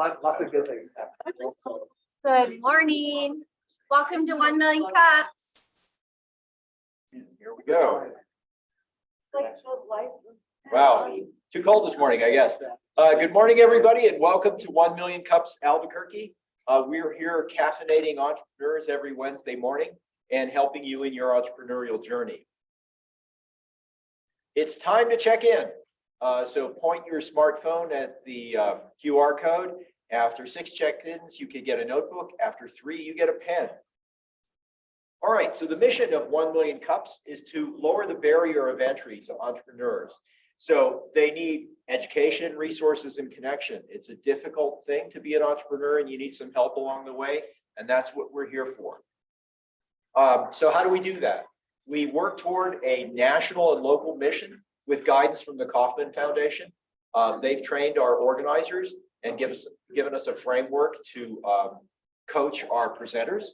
Lots, lots of good things happening. Good morning. Welcome to One Million Cups. Here we go. Wow, too cold this morning, I guess. Uh, good morning, everybody, and welcome to One Million Cups Albuquerque. Uh, we're here caffeinating entrepreneurs every Wednesday morning and helping you in your entrepreneurial journey. It's time to check in. Uh, so point your smartphone at the uh, QR code. After six check-ins, you can get a notebook. After three, you get a pen. All right, so the mission of 1 Million Cups is to lower the barrier of entry to entrepreneurs. So they need education, resources, and connection. It's a difficult thing to be an entrepreneur and you need some help along the way, and that's what we're here for. Um, so how do we do that? We work toward a national and local mission with guidance from the Kauffman Foundation. Um, they've trained our organizers and give us, given us a framework to um, coach our presenters.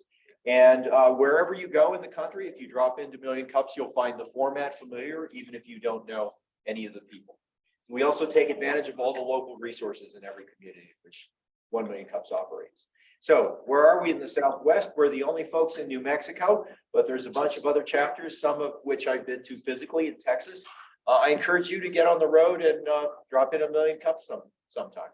And uh, wherever you go in the country, if you drop into Million Cups, you'll find the format familiar, even if you don't know any of the people. We also take advantage of all the local resources in every community, which One Million Cups operates. So where are we in the Southwest? We're the only folks in New Mexico, but there's a bunch of other chapters, some of which I've been to physically in Texas. Uh, I encourage you to get on the road and uh, drop in a Million Cups some, sometime.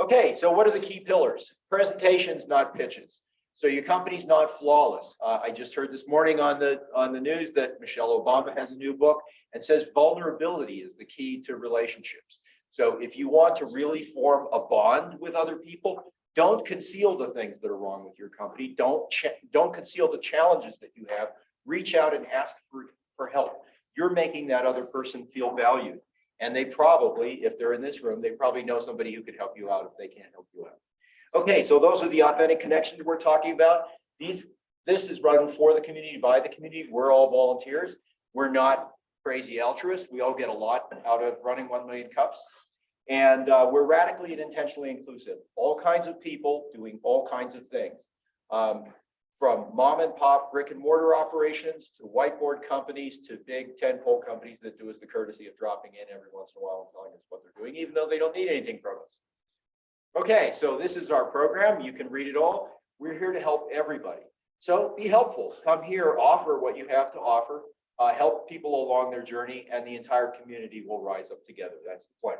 Okay, so what are the key pillars? Presentations, not pitches. So your company's not flawless. Uh, I just heard this morning on the on the news that Michelle Obama has a new book and says vulnerability is the key to relationships. So if you want to really form a bond with other people, don't conceal the things that are wrong with your company. Don't don't conceal the challenges that you have. Reach out and ask for, for help. You're making that other person feel valued. And they probably, if they're in this room, they probably know somebody who could help you out if they can't help you out. Okay, so those are the authentic connections we're talking about. These, this is run for the community, by the community. We're all volunteers. We're not crazy altruists. We all get a lot out of running 1 million cups. And uh, we're radically and intentionally inclusive. All kinds of people doing all kinds of things. Um, from mom and pop brick and mortar operations to whiteboard companies to big 10 pole companies that do us the courtesy of dropping in every once in a while and telling us what they're doing, even though they don't need anything from us. Okay, so this is our program. You can read it all. We're here to help everybody. So be helpful. Come here, offer what you have to offer, uh, help people along their journey, and the entire community will rise up together. That's the plan.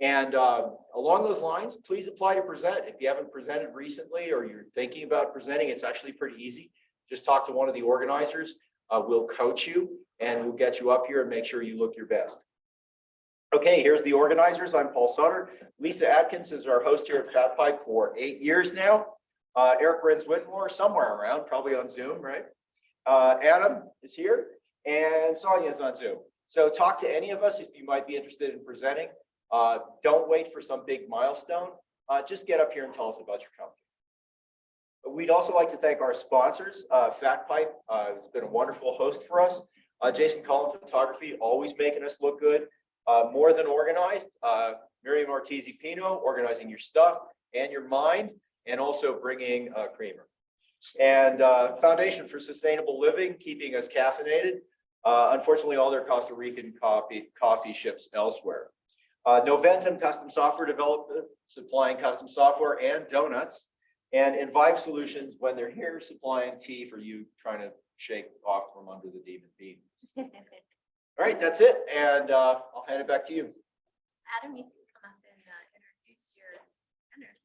And uh, along those lines, please apply to present. If you haven't presented recently or you're thinking about presenting, it's actually pretty easy. Just talk to one of the organizers. Uh, we'll coach you and we'll get you up here and make sure you look your best. Okay, here's the organizers. I'm Paul Sutter. Lisa Atkins is our host here at Fat Pipe for eight years now. Uh, Eric Renz Whitmore, somewhere around, probably on Zoom, right? Uh, Adam is here and Sonia is on Zoom. So talk to any of us if you might be interested in presenting. Uh, don't wait for some big milestone. Uh, just get up here and tell us about your company. We'd also like to thank our sponsors, uh, Fat Pipe. Uh, it's been a wonderful host for us. Uh, Jason Cullen Photography, always making us look good. Uh, more than organized, Miriam Ortiz Pino, organizing your stuff and your mind, and also bringing uh, creamer. And Foundation for Sustainable Living, keeping us caffeinated. Unfortunately, all their Costa Rican coffee, coffee ships elsewhere. Uh, Noventum Custom Software Development, supplying custom software and donuts. And Invive Solutions, when they're here, supplying tea for you trying to shake off from under the demon bean. All right, that's it. And uh, I'll hand it back to you. Adam, you can come up and uh, introduce your vendor.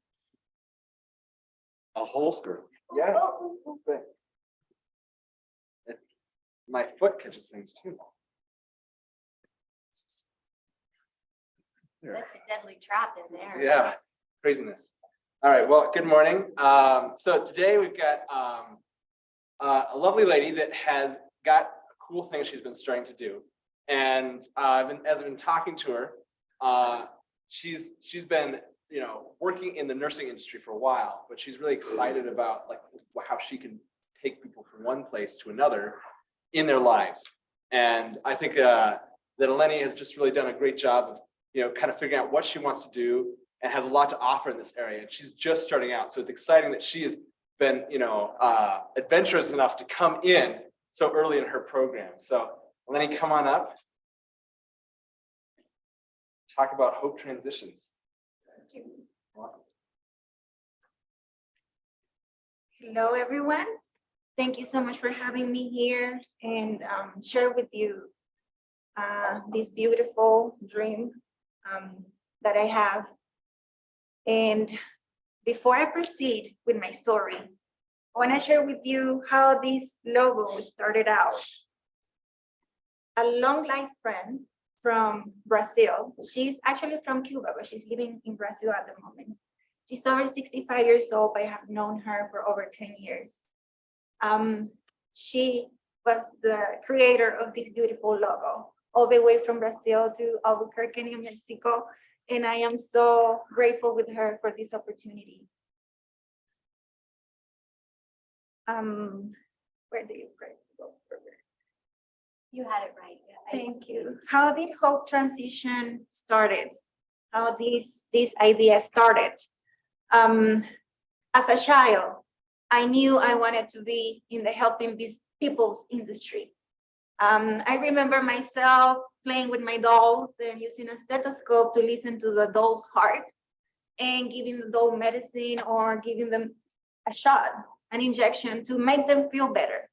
A holster. Yeah. Oh, oh, oh. My foot catches things too. That's a deadly trap in there. Yeah, craziness. All right, well, good morning. Um, so today we've got um, uh, a lovely lady that has got a cool thing she's been starting to do. And uh, I've been, as I've been talking to her, uh, she's she's been you know working in the nursing industry for a while, but she's really excited about like how she can take people from one place to another in their lives. And I think uh, that Eleni has just really done a great job of you know kind of figuring out what she wants to do and has a lot to offer in this area. And she's just starting out, so it's exciting that she has been you know uh, adventurous enough to come in so early in her program. So Lenny, come on up. Talk about Hope Transitions. Hello, everyone. Thank you so much for having me here and um, share with you uh, this beautiful dream um, that I have. And before I proceed with my story, I want to share with you how this logo started out. A long life friend from Brazil. She's actually from Cuba, but she's living in Brazil at the moment. She's over 65 years old. I have known her for over 10 years. Um, she was the creator of this beautiful logo, all the way from Brazil to Albuquerque, New Mexico. And I am so grateful with her for this opportunity. Um, where do you press go further? You had it right. yeah, Thank you. How did Hope Transition started? How this, this idea started? Um, as a child, I knew I wanted to be in the helping these people's industry. Um, I remember myself playing with my dolls and using a stethoscope to listen to the doll's heart and giving the doll medicine or giving them a shot, an injection to make them feel better.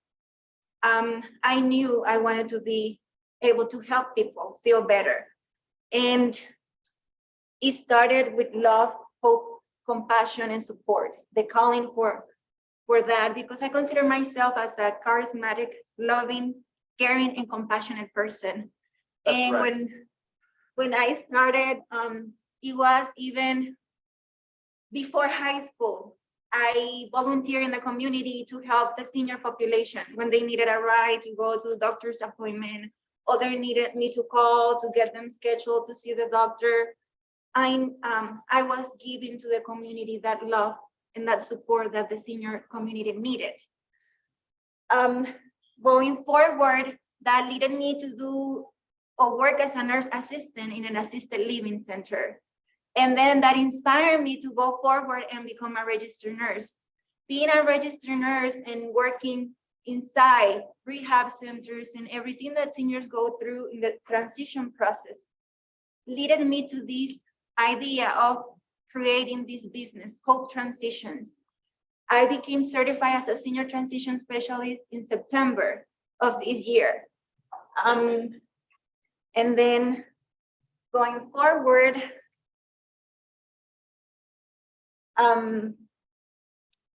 Um, I knew I wanted to be able to help people feel better. And it started with love, hope, compassion, and support, the calling for, for that, because I consider myself as a charismatic, loving, caring, and compassionate person. That's And right. when, when I started, um, it was even before high school. I volunteer in the community to help the senior population when they needed a ride to go to the doctor's appointment, or they needed me to call to get them scheduled to see the doctor. I, um, I was giving to the community that love and that support that the senior community needed. Um, going forward, that led me to do or work as a nurse assistant in an assisted living center. And then that inspired me to go forward and become a registered nurse. Being a registered nurse and working inside rehab centers and everything that seniors go through in the transition process led me to this idea of creating this business, Hope Transitions. I became certified as a senior transition specialist in September of this year. Um, and then going forward, um,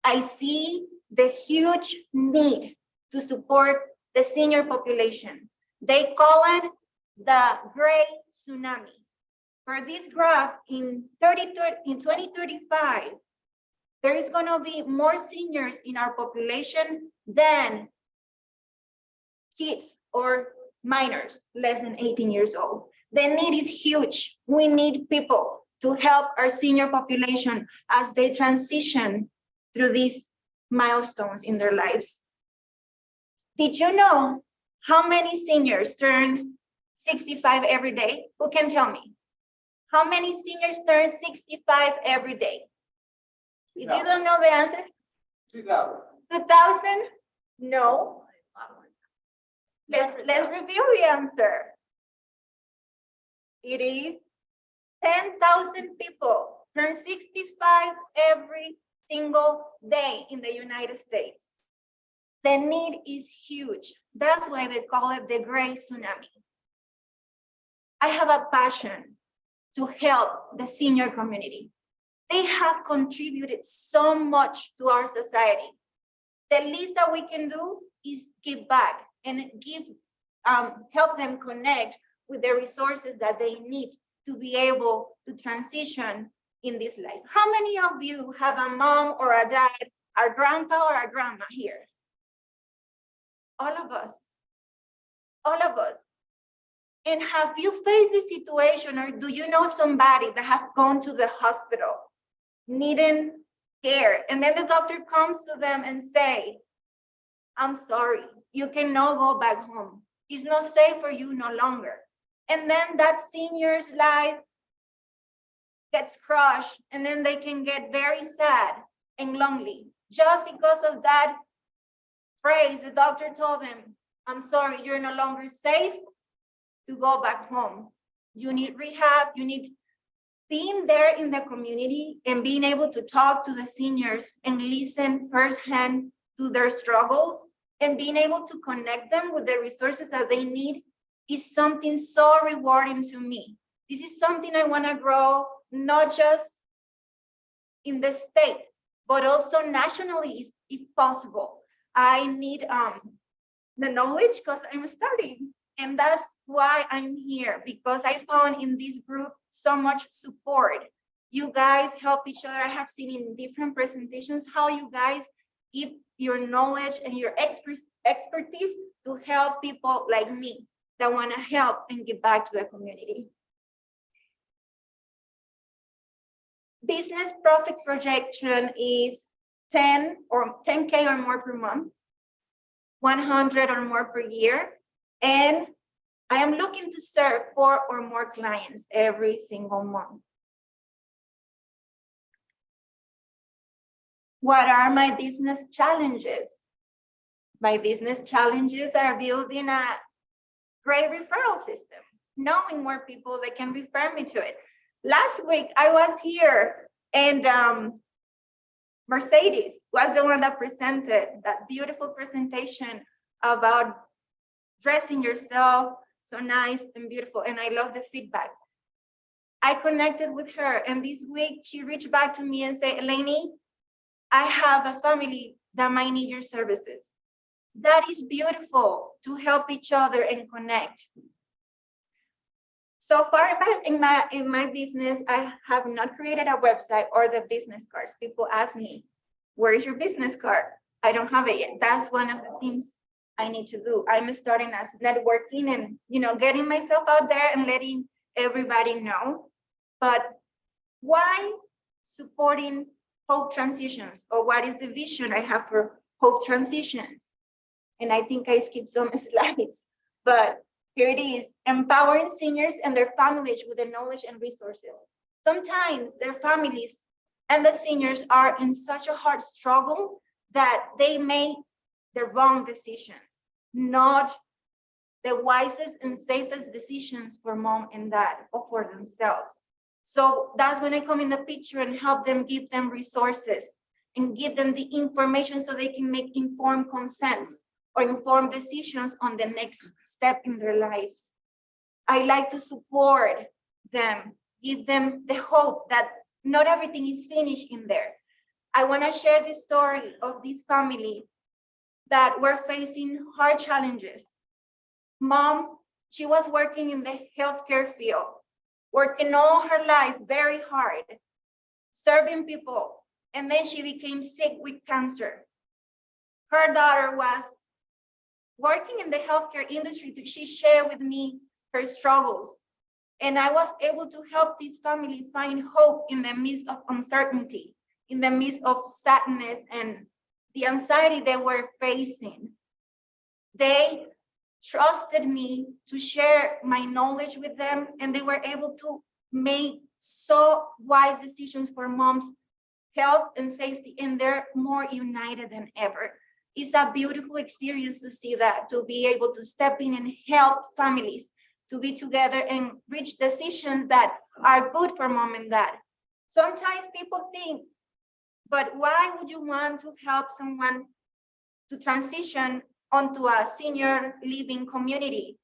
I see the huge need to support the senior population. They call it the gray tsunami. For this graph in 30, in 2035, there is going to be more seniors in our population than kids or minors less than 18 years old. The need is huge. We need people to help our senior population as they transition through these milestones in their lives. Did you know how many seniors turn 65 every day? Who can tell me? How many seniors turn 65 every day? If you don't know the answer, Two thousand. 2000? No. Let's, let's reveal the answer. It is 10,000 people turn 65 every single day in the United States. The need is huge. That's why they call it the gray tsunami. I have a passion to help the senior community. They have contributed so much to our society. The least that we can do is give back and give, um, help them connect with the resources that they need to be able to transition in this life. How many of you have a mom or a dad, a grandpa or a grandma here? All of us. All of us. And have you faced this situation or do you know somebody that have gone to the hospital needing care and then the doctor comes to them and say, I'm sorry, you cannot go back home. It's not safe for you no longer. And then that senior's life gets crushed and then they can get very sad and lonely just because of that phrase the doctor told them, I'm sorry, you're no longer safe to go back home. You need rehab, you need being there in the community and being able to talk to the seniors and listen firsthand to their struggles and being able to connect them with the resources that they need is something so rewarding to me. This is something I want to grow, not just in the state, but also nationally if- possible. I need um the knowledge because I'm starting. And that's why I'm here, because I found in this group so much support. You guys help each other. I have seen in different presentations how you guys give your knowledge and your expert expertise to help people like me that want to help and give back to the community. Business profit projection is 10 or 10K or more per month, 100 or more per year, and I am looking to serve four or more clients every single month. What are my business challenges? My business challenges are building a great referral system, knowing more people that can refer me to it. Last week, I was here and um, Mercedes was the one that presented that beautiful presentation about dressing yourself so nice and beautiful, and I love the feedback. I connected with her, and this week she reached back to me and said, Eleni, I have a family that might need your services. That is beautiful to help each other and connect. So far in my, in my, in my business, I have not created a website or the business cards. People ask me, where is your business card? I don't have it yet. That's one of the things I need to do. I'm starting as networking and, you know, getting myself out there and letting everybody know. But why supporting Hope Transitions or what is the vision I have for Hope Transitions? And I think I skipped some slides, but here it is, empowering seniors and their families with the knowledge and resources. Sometimes their families and the seniors are in such a hard struggle that they make the wrong decisions, not the wisest and safest decisions for mom and dad or for themselves. So that's when I come in the picture and help them give them resources and give them the information so they can make informed consents or informed decisions on the next step in their lives. I like to support them, give them the hope that not everything is finished in there. I want to share the story of this family that were facing hard challenges. Mom, she was working in the healthcare field, working all her life very hard, serving people, and then she became sick with cancer. Her daughter was working in the healthcare industry. She shared with me her struggles, and I was able to help this family find hope in the midst of uncertainty, in the midst of sadness and the anxiety they were facing. They trusted me to share my knowledge with them, and they were able to make so wise decisions for mom's health and safety, and they're more united than ever. It's a beautiful experience to see that, to be able to step in and help families to be together and reach decisions that are good for mom and dad. Sometimes people think, but why would you want to help someone to transition onto a senior living community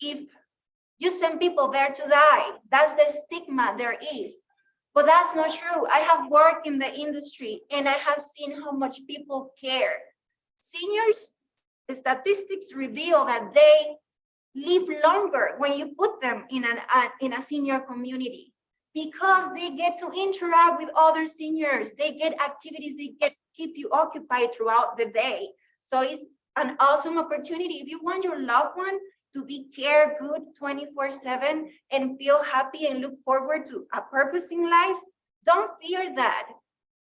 if you send people there to die? That's the stigma there is. But that's not true. I have worked in the industry and I have seen how much people care. Seniors, statistics reveal that they live longer when you put them in an uh, in a senior community because they get to interact with other seniors. They get activities they get keep you occupied throughout the day. So it's an awesome opportunity. If you want your loved one to be care good 24 7 and feel happy and look forward to a purpose in life don't fear that.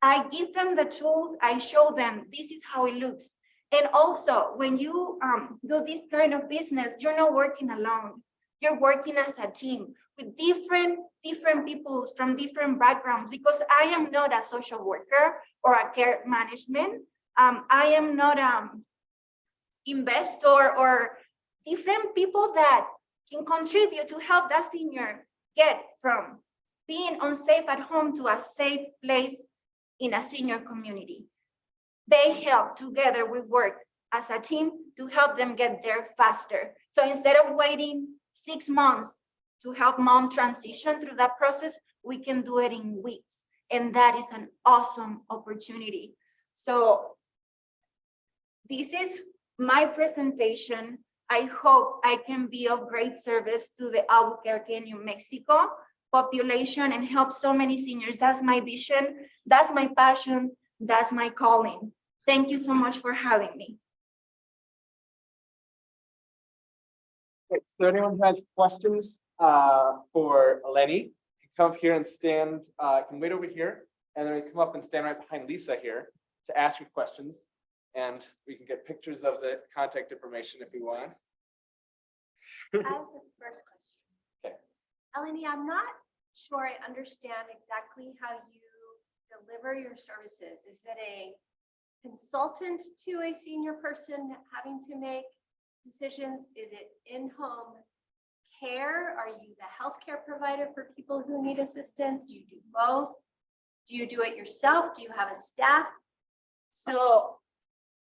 I give them the tools. I show them this is how it looks. And also, when you um, do this kind of business, you're not working alone. You're working as a team with different different people from different backgrounds because I am not a social worker or a care management. Um, I am not um investor or different people that can contribute to help that senior get from being unsafe at home to a safe place in a senior community. They help together, we work as a team to help them get there faster. So instead of waiting six months to help mom transition through that process, we can do it in weeks. And that is an awesome opportunity. So this is my presentation. I hope I can be of great service to the Albuquerque, New Mexico population and help so many seniors. That's my vision. That's my passion. That's my calling. Thank you so much for having me. There anyone has questions uh, for Lenny, can come up here and stand, uh, can wait over here, and then come up and stand right behind Lisa here to ask your questions. And we can get pictures of the contact information if you want. I have the first question. Okay. Eleni, I'm not sure I understand exactly how you deliver your services. Is it a consultant to a senior person having to make decisions? Is it in-home care? Are you the healthcare provider for people who need assistance? Do you do both? Do you do it yourself? Do you have a staff? So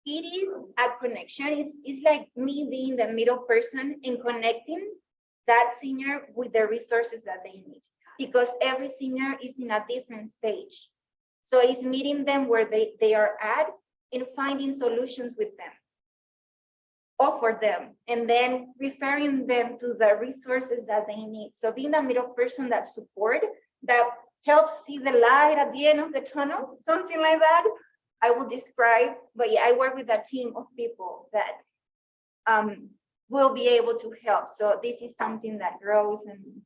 it is a connection. It's, it's like me being the middle person and connecting that senior with the resources that they need. Because every senior is in a different stage. So it's meeting them where they, they are at and finding solutions with them. Offer them and then referring them to the resources that they need. So being the middle person that support, that helps see the light at the end of the tunnel, something like that. I will describe, but yeah, I work with a team of people that um, will be able to help. So this is something that grows and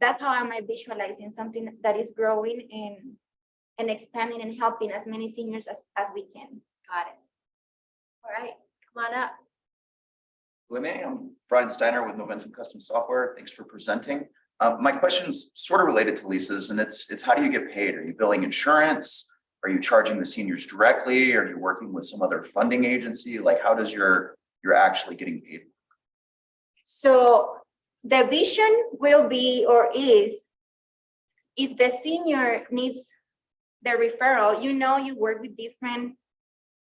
that's how I'm visualizing something that is growing and and expanding and helping as many seniors as, as we can. Got it. All right, come on up. Lene, I'm Brian Steiner with Momentum Custom Software. Thanks for presenting. Uh, my is sort of related to Lisa's and it's, it's how do you get paid? Are you billing insurance? Are you charging the seniors directly? Are you working with some other funding agency? Like, how does your, you're actually getting paid? So the vision will be or is if the senior needs the referral, you know, you work with different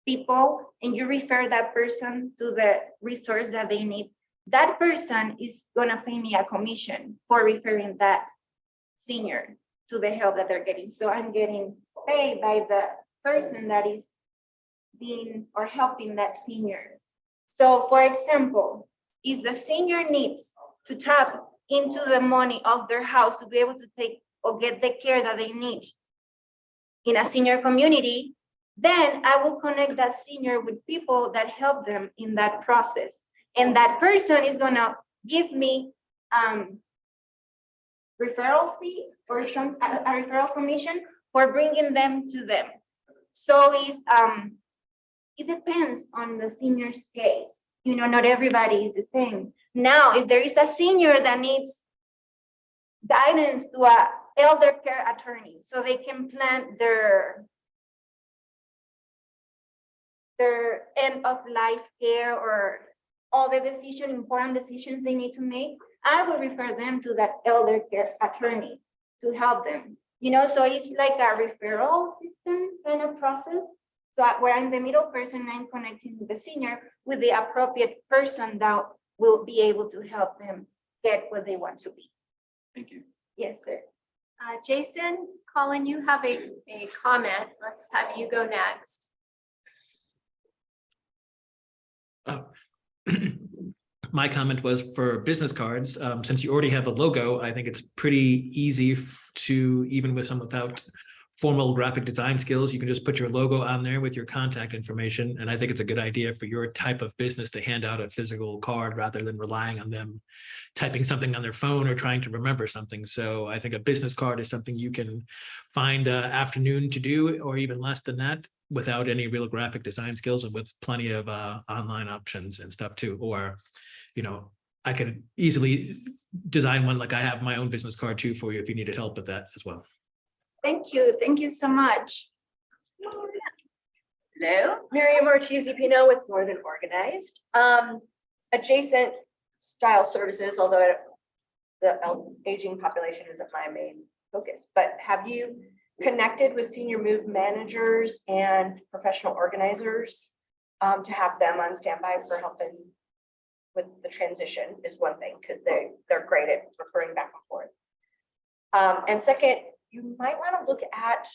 people and you refer that person to the resource that they need. That person is gonna pay me a commission for referring that senior to the help that they're getting. So I'm getting paid by the person that is being or helping that senior. So for example, if the senior needs to tap into the money of their house to be able to take or get the care that they need in a senior community, then I will connect that senior with people that help them in that process. And that person is gonna give me um referral fee or some, a a referral commission for bringing them to them. So it's, um, it depends on the senior's case. You know, not everybody is the same. Now, if there is a senior that needs guidance to a elder care attorney, so they can plan their their end of life care or all the decision, important decisions they need to make, I will refer them to that elder care attorney to help them. You know, so it's like a referral system kind of process. So I- where I'm the middle person, I'm connecting the senior with the appropriate person that will be able to help them get what they want to be. Thank you. Yes, sir. Uh, Jason, Colin, you have a, a comment. Let's have you go next. Oh. My comment was for business cards, um, since you already have a logo, I think it's pretty easy to, even with some without formal graphic design skills, you can just put your logo on there with your contact information. And I think it's a good idea for your type of business to hand out a physical card rather than relying on them typing something on their phone or trying to remember something. So I think a business card is something you can find a afternoon to do, or even less than that, without any real graphic design skills and with plenty of uh, online options and stuff too. Or, you know, I could easily design one like I have my own business card too for you if you needed help with that as well. Thank you. Thank you so much. Hello, Miriam Ortiz Pino with Northern Organized. Um, adjacent style services, although the aging population isn't my main focus, but have you connected with senior move managers and professional organizers um, to have them on standby for helping with the transition is one thing, because they, they're great at referring back and forth. Um, and second, you might want to look at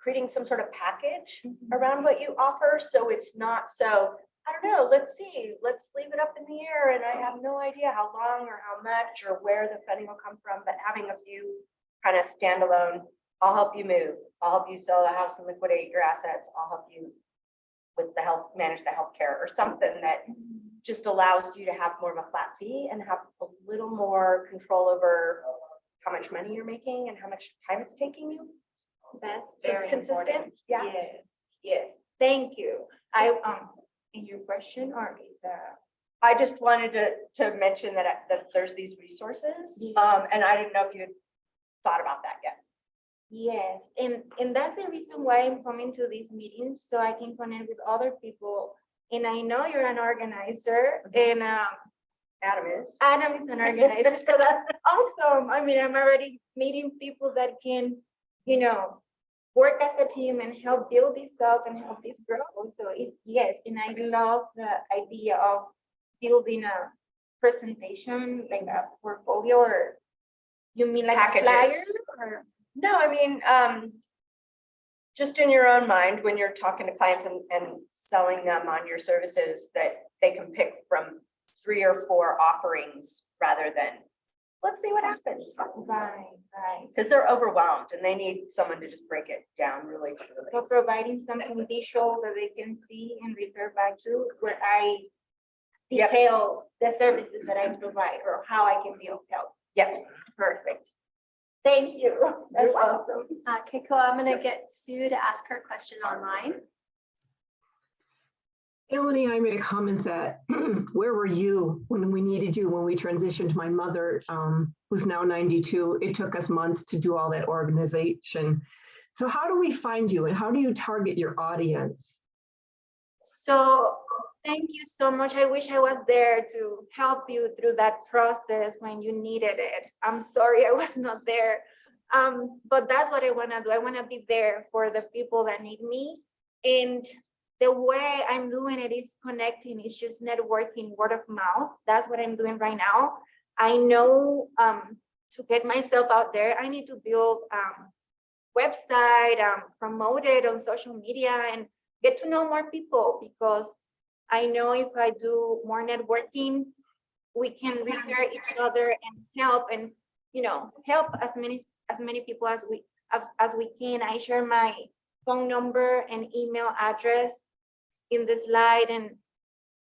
creating some sort of package around what you offer, so it's not so, I don't know, let's see, let's leave it up in the air, and I have no idea how long or how much or where the funding will come from, but having a few kind of standalone, I'll help you move, I'll help you sell the house and liquidate your assets, I'll help you with the health, manage the healthcare, or something that just allows you to have more of a flat fee and have a little more control over how much money you're making and how much time it's taking you. That's So very consistent, important. yeah. Yes, yes, thank you. I, um, in your question or is that? I just wanted to, to mention that, that there's these resources, Yeah. um, and I didn't know if you had thought about that yet. Yes, and, and that's the reason why I'm coming to these meetings, so I can connect with other people. And I know you're an organizer and, um, Adam is. Adam is an organizer, so that's awesome. I mean, I'm already meeting people that can, you know, work as a team and help build this up and help this grow. So it's, yes, and I love the idea of building a presentation, like a portfolio or you mean like a Packages. flyer or? No, I mean, um, just in your own mind, when you're talking to clients and, and selling them on your services, that they can pick from three or four offerings rather than, let's see what happens. Right, right. Because they're overwhelmed and they need someone to just break it down really So providing something visual that they can see and refer back to where I Yep. detail the services that I provide or how I can be of help. Yes, Perfect. Thank you. That's You're awesome. Uh, Keiko, I'm gonna get Sue to ask her question online. Melanie, I made a comment that, where were you when we needed you, when we transitioned my mother, um, who's now 92? It took us months to do all that organization. So how do we find you and how do you target your audience? So thank you so much. I wish I was there to help you through that process when you needed it. I'm sorry I was not there. Um, but that's what I want to do. I want to be there for the people that need me. And the way I'm doing it is connecting, it's just networking, word of mouth. That's what I'm doing right now. I know um, to get myself out there, I need to build um, website, um, promote it on social media and get to know more people because I know if I do more networking, we can refer each other and help and, you know, help as many, as many people as we, as, as we can. I share my phone number and email address in the slide and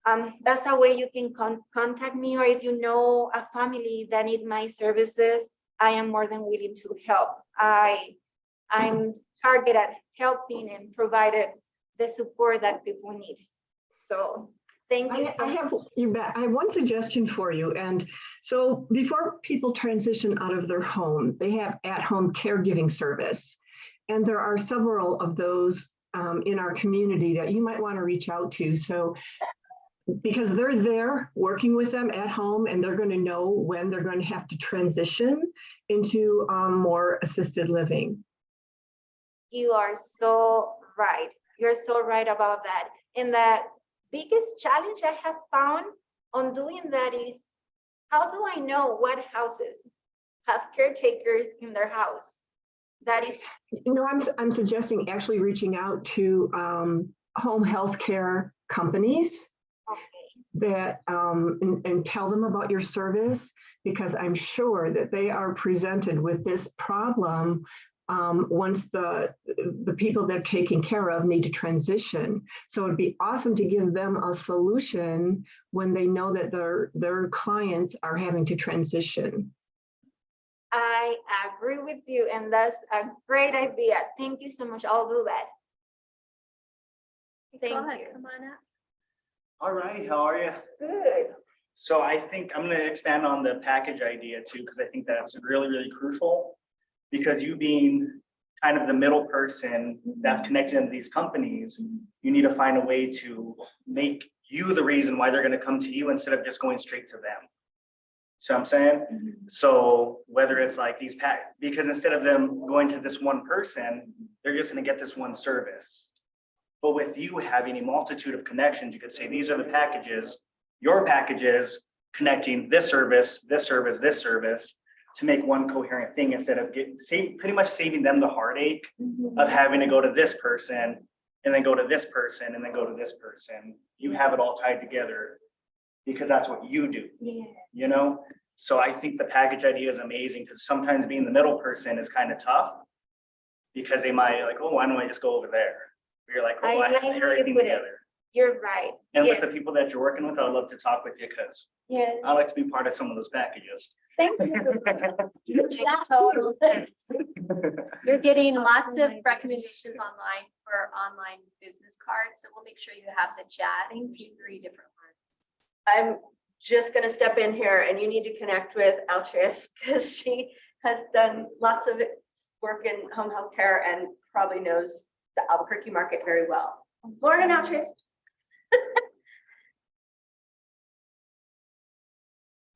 um, that's a way you can con- contact me or if you know a family that need my services, I am more than willing to help. I, I'm targeted at helping and provided the support that people need. So thank you I so I have, you bet, I have one suggestion for you. And so before people transition out of their home, they have at-home caregiving service. And there are several of those um, in our community that you might want to reach out to. So because they're there working with them at home and they're going to know when they're going to have to transition into um, more assisted living. You are so right. You're so right about that. And the biggest challenge I have found on doing that is how do I know what houses have caretakers in their house? That is, You know, I'm, I'm suggesting actually reaching out to um, home health care companies okay, that um, and, and tell them about your service because I'm sure that they are presented with this problem um, once the the people they're taking care of need to transition. So it'd be awesome to give them a solution when they know that their their clients are having to transition. I agree with you and that's a great idea. Thank you so much. I'll do that. Go Thank ahead, you. come on up. All right, how are you? Good. So I think I'm gonna expand on the package idea too, because I think that's really, really crucial. Because you being kind of the middle person that's connected into these companies, you need to find a way to make you the reason why they're gonna come to you instead of just going straight to them. See what I'm saying? Mm-hmm. So whether it's like these pack, because instead of them going to this one person, they're just gonna get this one service. But with you having a multitude of connections, you could say, these are the packages, your packages connecting this service, this service, this service to make one coherent thing instead of get, save, pretty much saving them the heartache mm-hmm. of having to go to this person and then go to this person and then go to this person. You have it all tied together because that's what you do Yeah. you know? So I think the package idea is amazing because sometimes being the middle person is kind of tough. Because they might like, oh, why don't I just go over there? You're like, oh, I I have everything put it. Together. You're right. And with the people that you're working with, I'd love to talk with you because Yes. I like to be part of some of those packages. Thank you. Makes total sense. You're getting lots of my recommendations online for online business cards, so we'll make sure you have the chat. Thank There's you. three different ones. I'm just gonna step in here and you need to connect with Altruis because she has done lots of work in home health care and probably knows the Albuquerque market very well. Lauren and Altruis.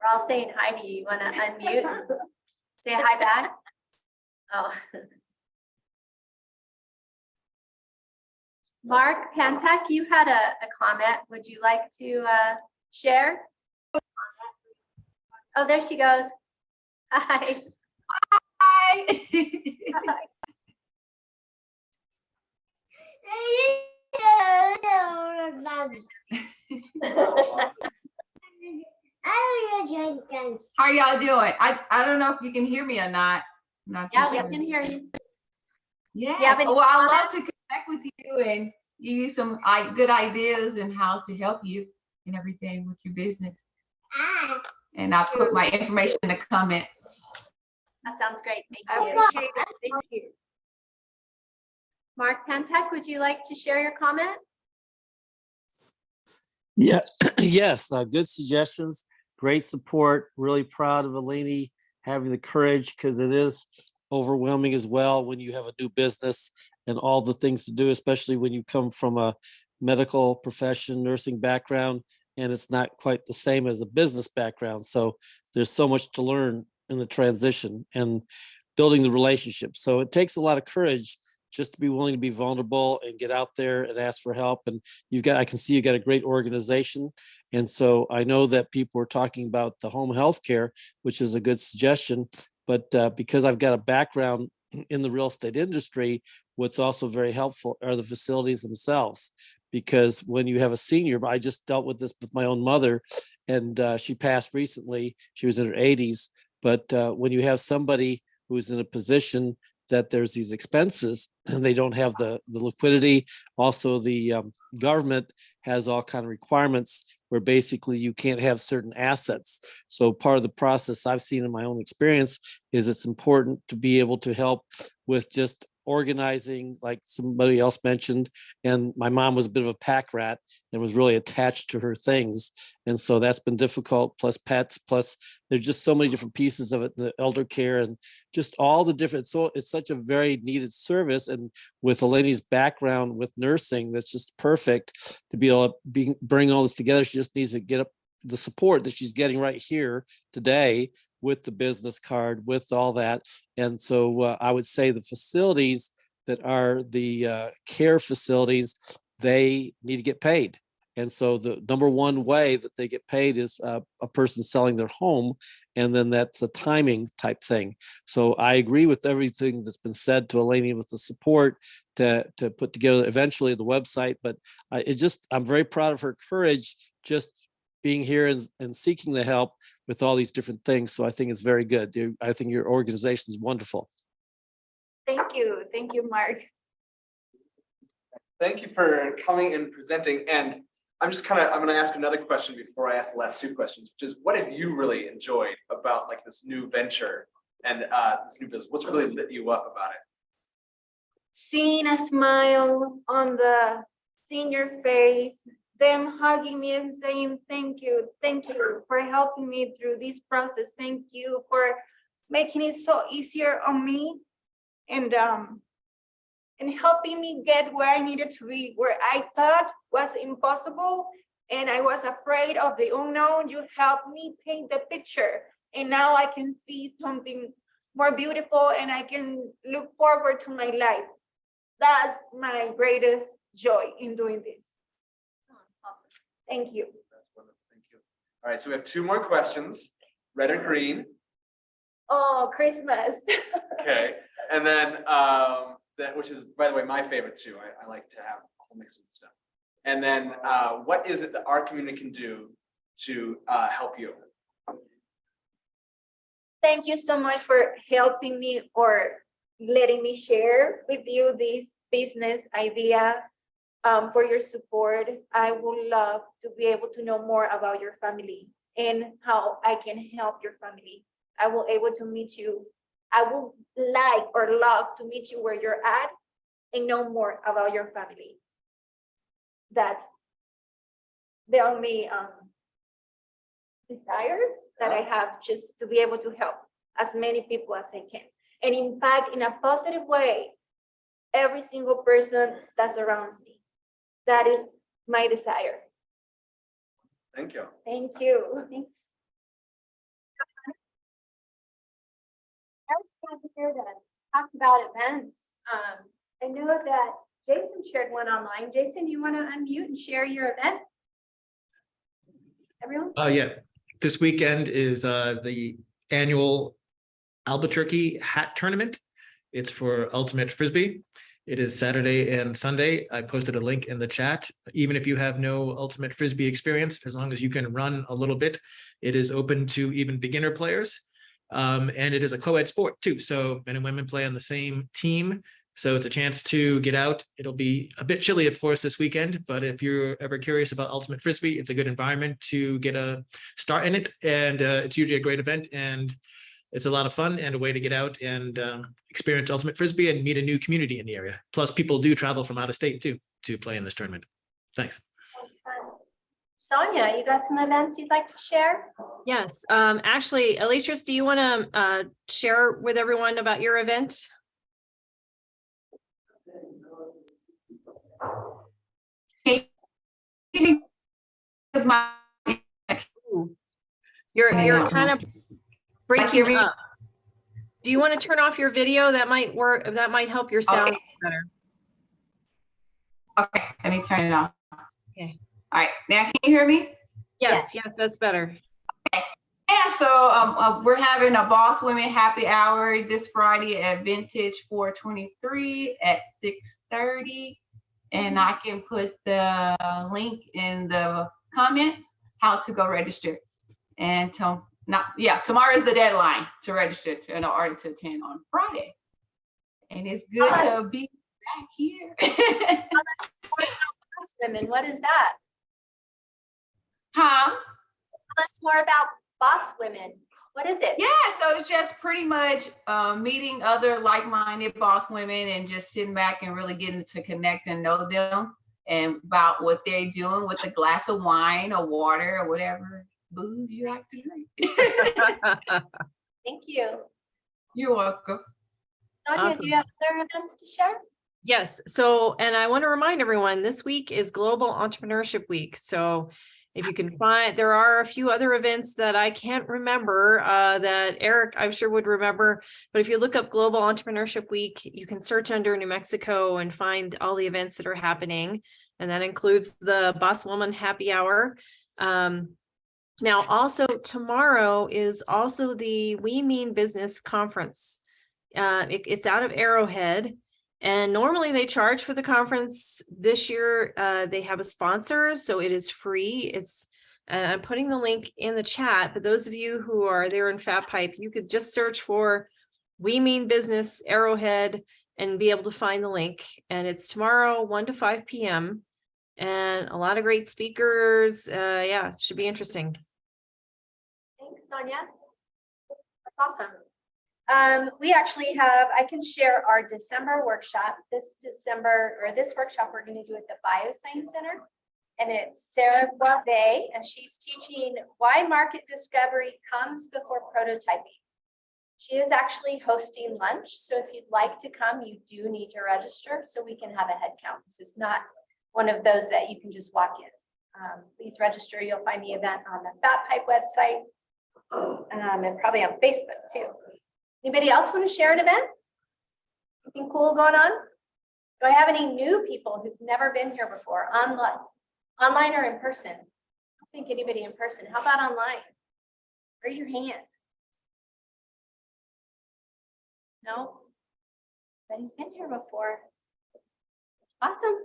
We're all saying hi to you. You want to unmute? Say hi back? Oh. Mark Pantek, you had a, a comment. Would you like to, uh, share? Oh, there she goes. Hi. Hi. How y'all doing? I, I don't know if you can hear me or not. I'm Not too Yeah, we can hear you. Yes, any oh, well, I love to connect with you and give you some I, good ideas and how to help you and everything with your business. And I'll put my information in the comment. That sounds great. Thank you. appreciate it. Thank you. Mark Pantek, would you like to share your comment? Yeah, yes, uh, good suggestions, great support. Really proud of Eleni having the courage because it is overwhelming as well when you have a new business and all the things to do, especially when you come from a medical profession, nursing background, and it's not quite the same as a business background. So there's so much to learn in the transition and building the relationship. So it takes a lot of courage just to be willing to be vulnerable and get out there and ask for help. And you've got, I can see you got a great organization. And so I know that people are talking about the home health care, which is a good suggestion. But uh, because I've got a background in the real estate industry, what's also very helpful are the facilities themselves. Because when you have a senior, I just dealt with this with my own mother and uh, she passed recently. She was in her 80s. But uh, when you have somebody who's in a position that there's these expenses and they don't have the, the liquidity. Also, the um, government has all kind of requirements where basically you can't have certain assets. So part of the process I've seen in my own experience is it's important to be able to help with just organizing, like somebody else mentioned. And my mom was a bit of a pack rat and was really attached to her things. And so that's been difficult, plus pets, plus there's just so many different pieces of it, the elder care and just all the different, so it's such a very needed service. And with Eleni's background with nursing, that's just perfect to be able to be, bring all this together. She just needs to get up the support that she's getting right here today with the business card, with all that. And so uh, I would say the facilities that are the uh, care facilities, they need to get paid. And so the number one way that they get paid is uh, a person selling their home, and then that's a timing type thing. So I agree with everything that's been said to Eleni with the support to, to put together eventually the website, but I, it just, I'm very proud of her courage, just being here and, and seeking the help with all these different things. So I think it's very good. You- I think your organization is wonderful. Thank you. Thank you, Mark. Thank you for coming and presenting. And I'm just kind of, I'm gonna ask another question before I ask the last two questions, which is what have you really enjoyed about like this new venture and uh this new business? What's really lit you up about it? Seeing a smile on the senior face, them hugging me and saying, thank you, thank you for helping me through this process. Thank you for making it so easier on me and um and helping me get where I needed to be, where I thought was impossible. and I was afraid of the unknown. You helped me paint the picture. And now I can see something more beautiful and I can look forward to my life. That's my greatest joy in doing this. Thank you. That's wonderful. Thank you. All right, so we have two more questions, red or green. Oh, Christmas. Okay, and then, um, that, which is, by the way, my favorite too. I, I like to have a whole mix of stuff. And then, uh, what is it that our community can do to, uh, help you? Thank you so much for helping me or letting me share with you this business idea. Um, for your support. I would love to be able to know more about your family and how I can help your family. I will able to meet you. I would like or love to meet you where you're at and know more about your family. That's the only um desire that I have, just to be able to help as many people as I can. And impact in a positive way every single person that surrounds me. That is my desire. Thank you. Thank you. Thanks. I was glad to hear that. Talk about events. Um, I know that Jason shared one online. Jason, you want to unmute and share your event? Everyone? Uh, yeah, this weekend is uh the annual Albuquerque Hat Tournament. It's for Ultimate Frisbee. It is Saturday and Sunday. I posted a link in the chat. Even if you have no Ultimate Frisbee experience, as long as you can run a little bit, it is open to even beginner players. Um, and it is a co-ed sport too, so men and women play on the same team. So it's a chance to get out. It'll be a bit chilly, of course, this weekend, but if you're ever curious about Ultimate Frisbee, it's a good environment to get a start in it. And uh, it's usually a great event and it's a lot of fun and a way to get out and um, experience Ultimate Frisbee and meet a new community in the area. Plus, people do travel from out of state too to play in this tournament. Thanks. That's. Sonia, you got some events you'd like to share? Yes, um, actually, Alicious, do you want to, uh, share with everyone about your event? Because You're, you're kind of hear breaking up. Do you want to turn off your video? That might work, that might help your sound Okay. better. okay, let me turn it off. Okay. All right, now can you hear me? Yes, yes, that's better. Okay. Yeah, so um, uh, we're having a Boss Women Happy Hour this Friday at Vintage 423 at 6:30. And I can put the link in the comments, how to go register. And to, not, yeah, tomorrow is the deadline to register to, in order to attend on Friday. And it's good to be back here. Boss Women, what is that? Huh? Tell us more about Boss Women. What is it? Yeah, so it's just pretty much uh, meeting other like-minded boss women and just sitting back and really getting to connect and know them and about what they're doing with a glass of wine or water or whatever booze you like to drink. Thank you. You're welcome. Sonia, do you have other events to share? Yes, so, and I want to remind everyone, this week is Global Entrepreneurship Week. So if you can find, there are a few other events that I can't remember uh, that Eric, I'm sure would remember. But if you look up Global Entrepreneurship Week, you can search under New Mexico and find all the events that are happening. And that includes the Boss Woman Happy Hour. Um, now, also tomorrow is also the We Mean Business Conference. Uh, it- it's out of Arrowhead. And normally they charge for the conference. This year, uh, they have a sponsor, so it is free. It's, uh, I'm putting the link in the chat, but those of you who are there in Fat Pipe, you could just search for We Mean Business Arrowhead and be able to find the link. And it's tomorrow, one to five PM. And a lot of great speakers. Uh, yeah, should be interesting. Sonia. That's awesome. Um, we actually have, I can share our December workshop. This December, or this workshop, we're gonna do at the Bioscience Center. And it's Sarah Boisvert, and she's teaching why market discovery comes before prototyping. She is actually hosting lunch, so if you'd like to come, you do need to register so we can have a head count. This is not one of those that you can just walk in. Um, please register. You'll find the event on the Fat Pipe website. Um, and probably on Facebook too. Anybody else want to share an event? Anything cool going on? Do I have any new people who've never been here before, online, online or in person? I don't think anybody in person. How about online? Raise your hand. No? But he's been here before. Awesome.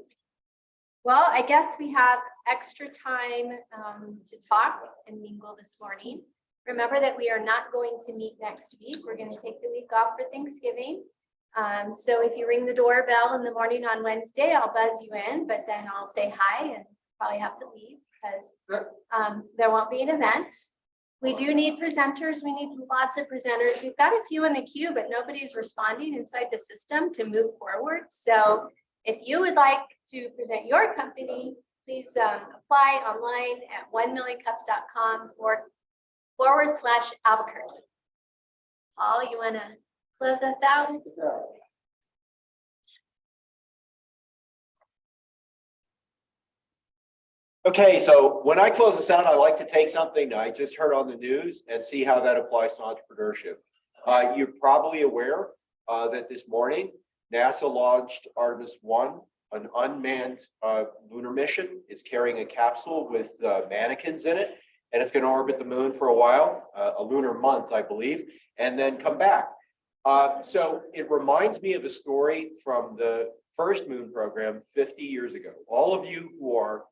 Well, I guess we have extra time um, to talk and mingle this morning. Remember that we are not going to meet next week. We're going to take the week off for Thanksgiving. Um, so if you ring the doorbell in the morning on Wednesday, I'll buzz you in, but then I'll say hi and probably have to leave because um, there won't be an event. We do need presenters. We need lots of presenters. We've got a few in the queue, but nobody's responding inside the system to move forward. So if you would like to present your company, please um, apply online at one millioncups.com forward, forward slash Albuquerque. Paul, you want to close us out? Okay, so when I close this out, I like to take something I just heard on the news and see how that applies to entrepreneurship. Uh, you're probably aware, uh, that this morning, NASA launched Artemis One, an unmanned, uh, lunar mission. It's carrying a capsule with, uh, mannequins in it. And it's gonna orbit the moon for a while, uh, a lunar month, I believe, and then come back. Uh, so it reminds me of a story from the first moon program fifty years ago. All of you who are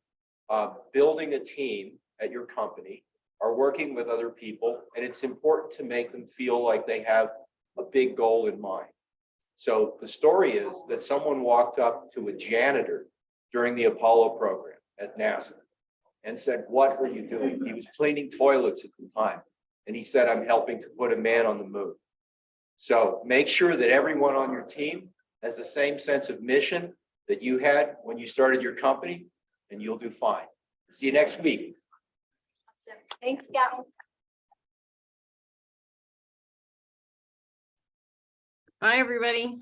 uh, building a team at your company, are working with other people, and it's important to make them feel like they have a big goal in mind. So the story is that someone walked up to a janitor during the Apollo program at NASA and said, what are you doing? He was cleaning toilets at the time. And he said, I'm helping to put a man on the moon. So make sure that everyone on your team has the same sense of mission that you had when you started your company, and you'll do fine. See you next week. Awesome. Thanks, Gal. Bye, everybody.